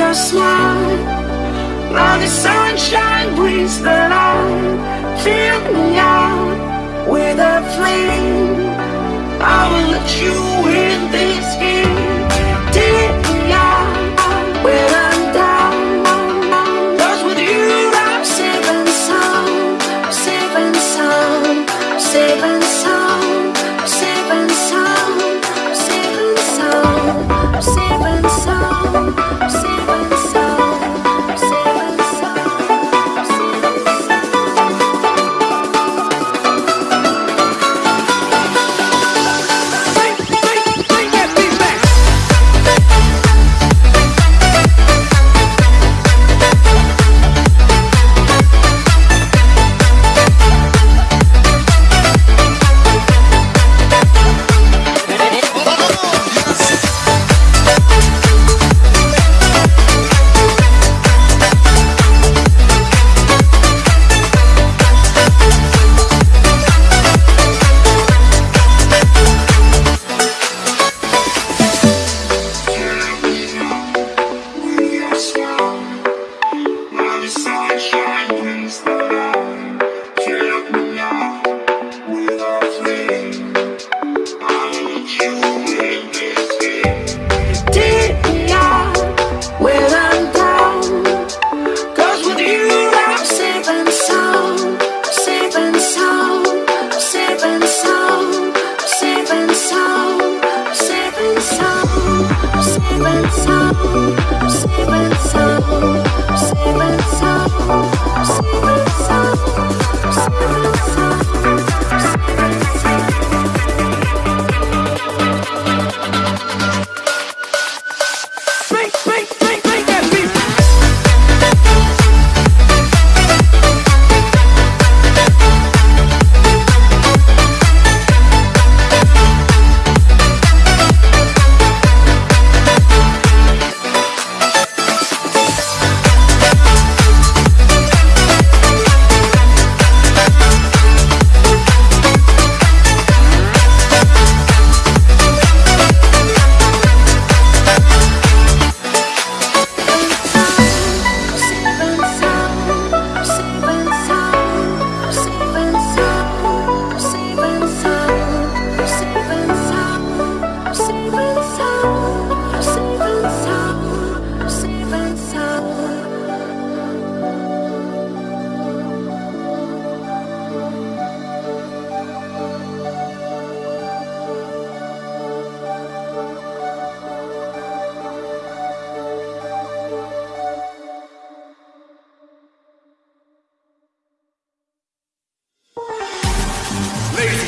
your smile. Now the sunshine brings the light. Fill me out with a flame. I will let you in this game.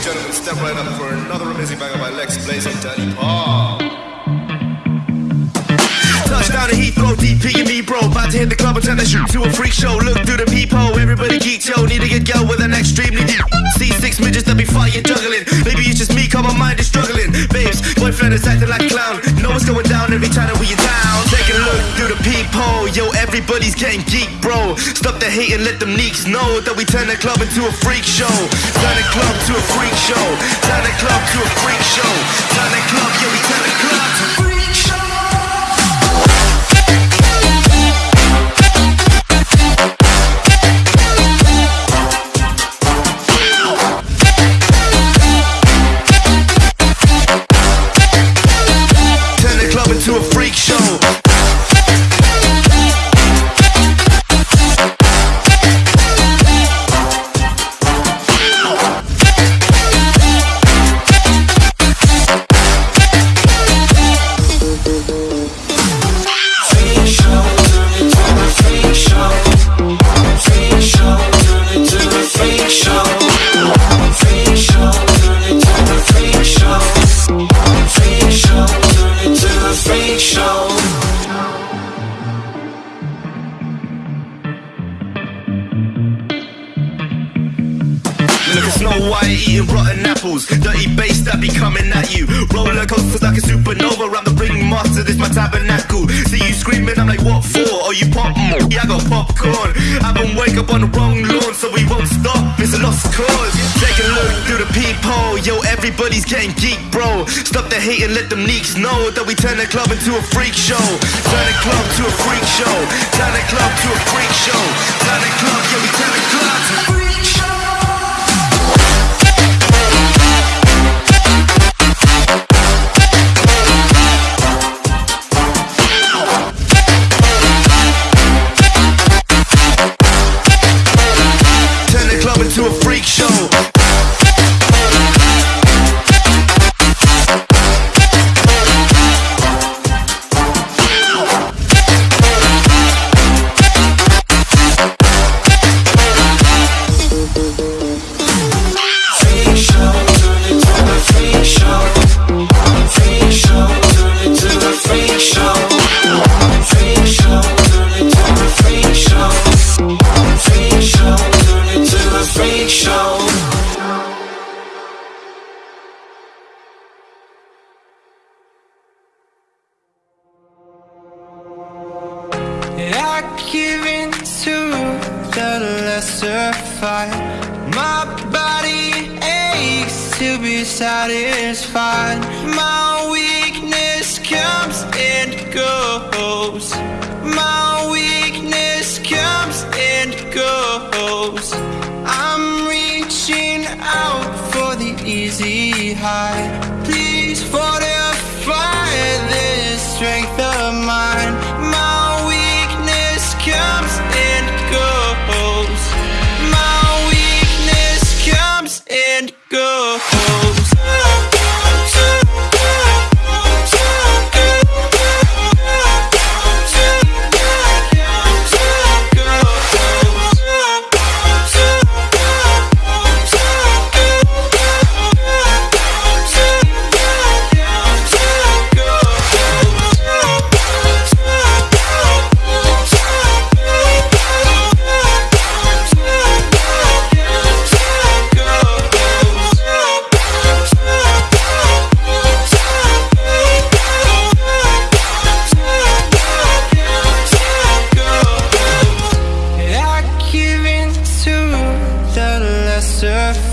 Gentlemen, step right up for another amazing banger by Lex Blaze and Danny Paul. Touchdown to Heathrow, DP and me, bro. About to hit the club and turn the shoot to a freak show. Look through the peephole, everybody geek, yo. Need to get girl with an extremely deep. See six midgets that be fighting, juggling. Maybe it's just me, cause my mind is struggling. Babes, boyfriend is acting like a clown. Know what's going down every time that we are down. Taking a look through the peephole, yo. Everybody's getting geek, bro. Stop the hate and let them neeks know that we turn the club into a freak show. Turn the club to a freak show. Turn the club to a freak show. Turn the club, yeah, we turn the club to freak I got popcorn. I've been wake up on the wrong lawn, so we won't stop. It's a lost cause. Take a look through the peephole. Yo, everybody's getting geek, bro. Stop the hate and let them leaks know that we turn the club into a freak show. Turn the club to a freak show. Turn the club to a freak show. Turn the club, yeah, we turn the club to a freak show.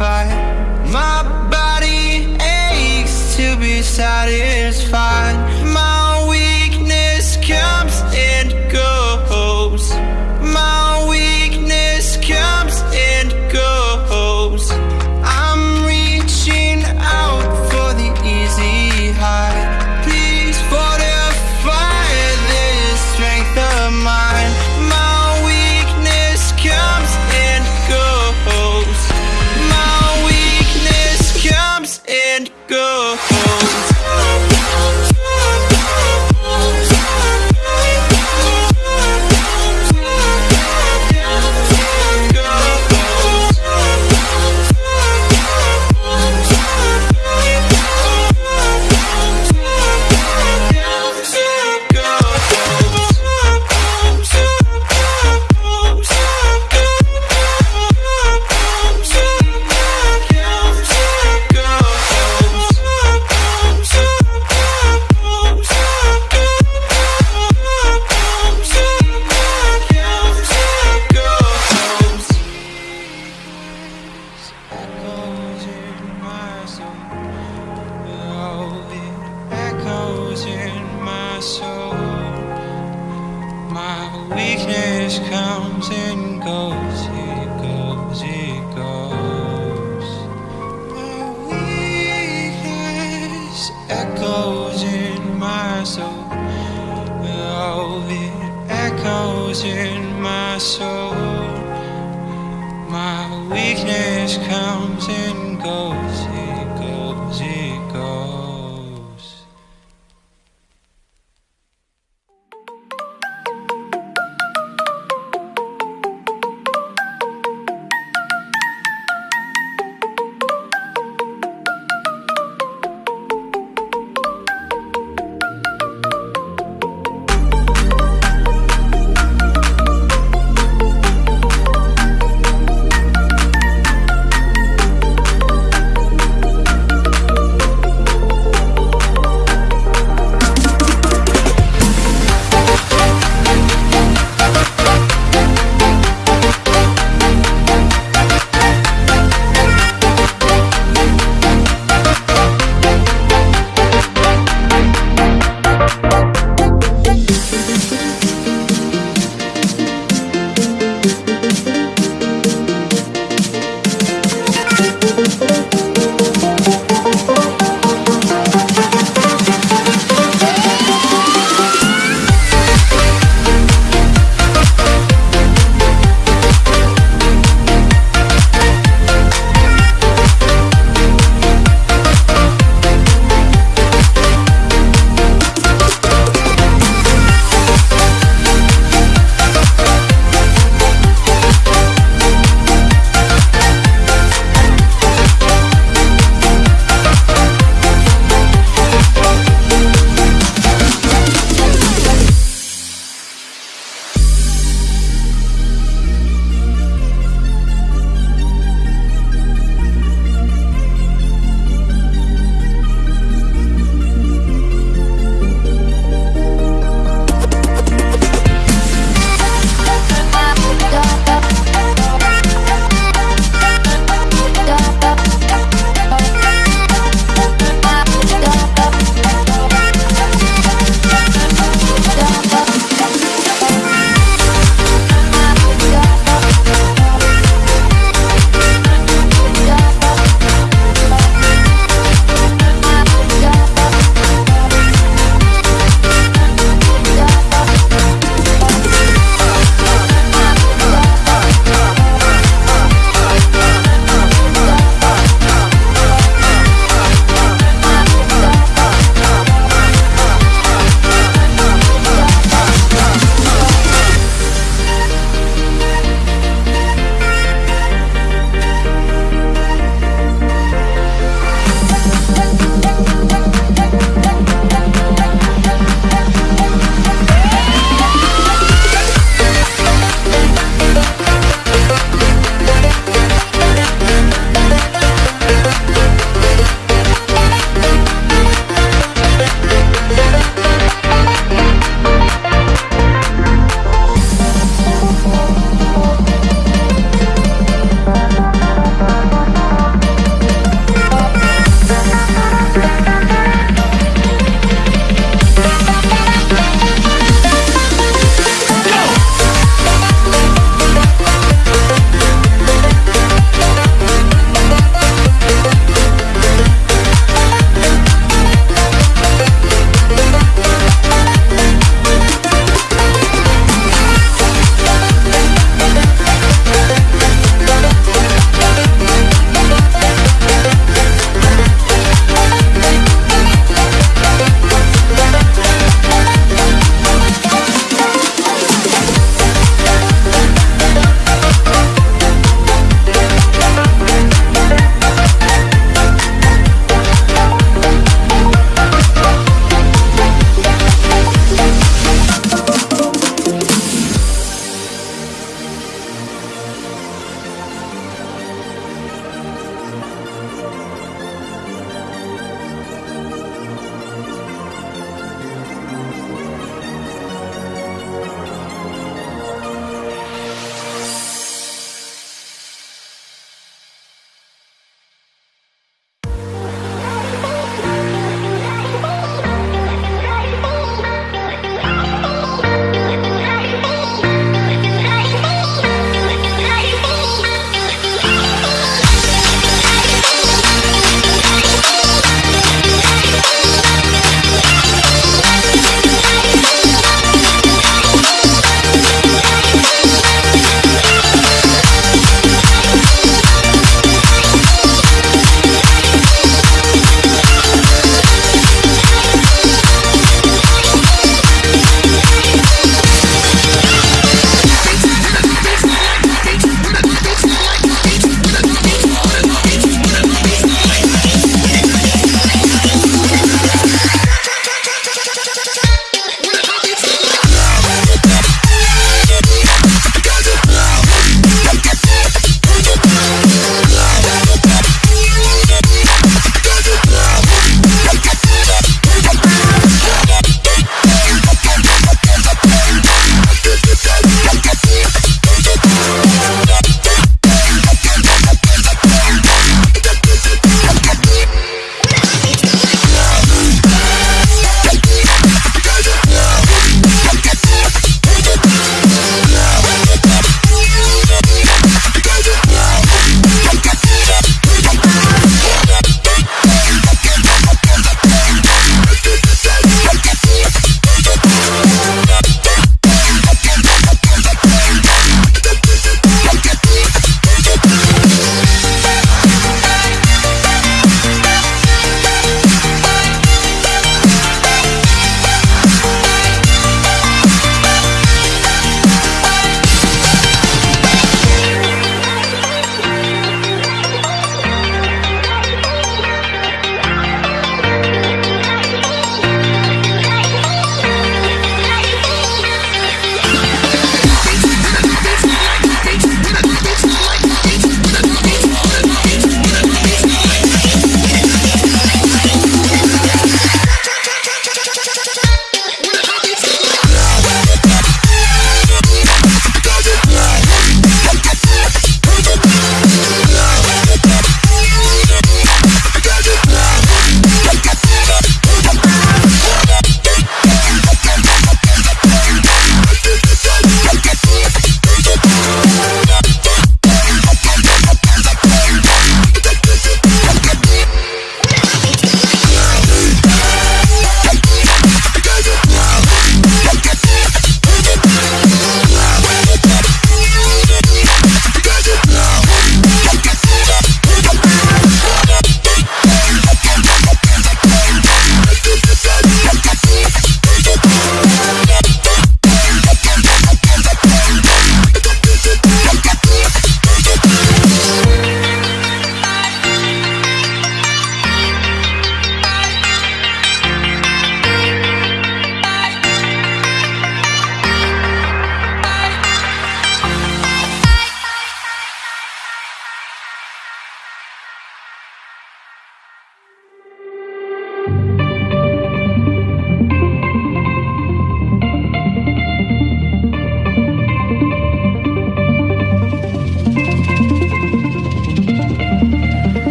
fight